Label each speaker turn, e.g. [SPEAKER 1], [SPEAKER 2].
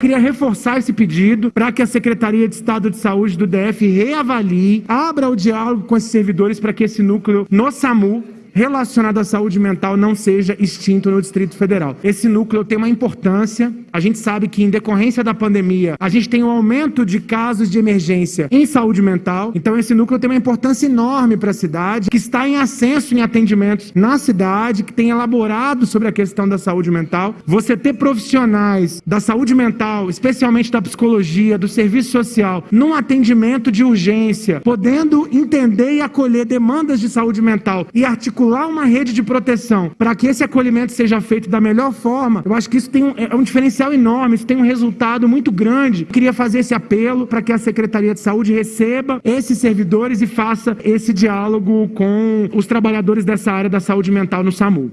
[SPEAKER 1] Queria reforçar esse pedido para que a Secretaria de Estado de Saúde do DF reavalie, abra o diálogo com esses servidores para que esse núcleo no SAMU relacionado à saúde mental não seja extinto no Distrito Federal. Esse núcleo tem uma importância. A gente sabe que, em decorrência da pandemia, a gente tem um aumento de casos de emergência em saúde mental. Então, esse núcleo tem uma importância enorme para a cidade, que está em ascenso em atendimentos na cidade, que tem elaborado sobre a questão da saúde mental. Você ter profissionais da saúde mental, especialmente da psicologia, do serviço social, num atendimento de urgência, podendo entender e acolher demandas de saúde mental e articular articular uma rede de proteção para que esse acolhimento seja feito da melhor forma, eu acho que isso tem um, é um diferencial enorme, isso tem um resultado muito grande. Eu queria fazer esse apelo para que a Secretaria de Saúde receba esses servidores e faça esse diálogo com os trabalhadores dessa área da saúde mental no SAMU.